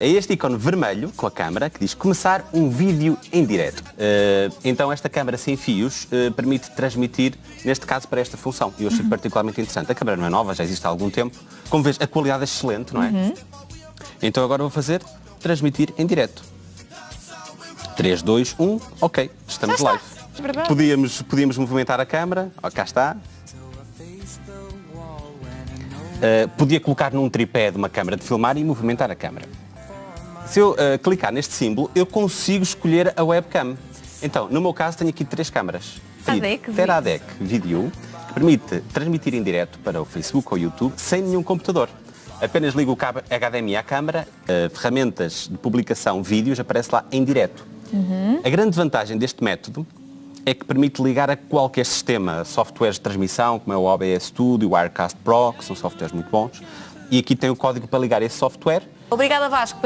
É este ícone vermelho com a câmera que diz começar um vídeo em direto. Uh, então esta câmera sem fios uh, permite transmitir, neste caso, para esta função. E eu achei uhum. particularmente interessante. A câmera não é nova, já existe há algum tempo. Como vês, a qualidade é excelente, não é? Uhum. Então agora vou fazer transmitir em direto. 3, 2, 1, ok, estamos live. Podíamos, podíamos movimentar a câmera, oh, cá está. Uh, podia colocar num tripé de uma câmera de filmar e movimentar a câmera. Se eu uh, clicar neste símbolo, eu consigo escolher a webcam. Então, no meu caso, tenho aqui três câmaras. ADEC, Teradec Video, que permite transmitir em direto para o Facebook ou YouTube sem nenhum computador. Apenas ligo o cabo HDMI à câmara, uh, ferramentas de publicação vídeos aparece lá em direto. Uhum. A grande vantagem deste método é que permite ligar a qualquer sistema, softwares de transmissão, como é o OBS Studio, o Wirecast Pro, que são softwares muito bons, e aqui tem o código para ligar esse software. Obrigada Vasco.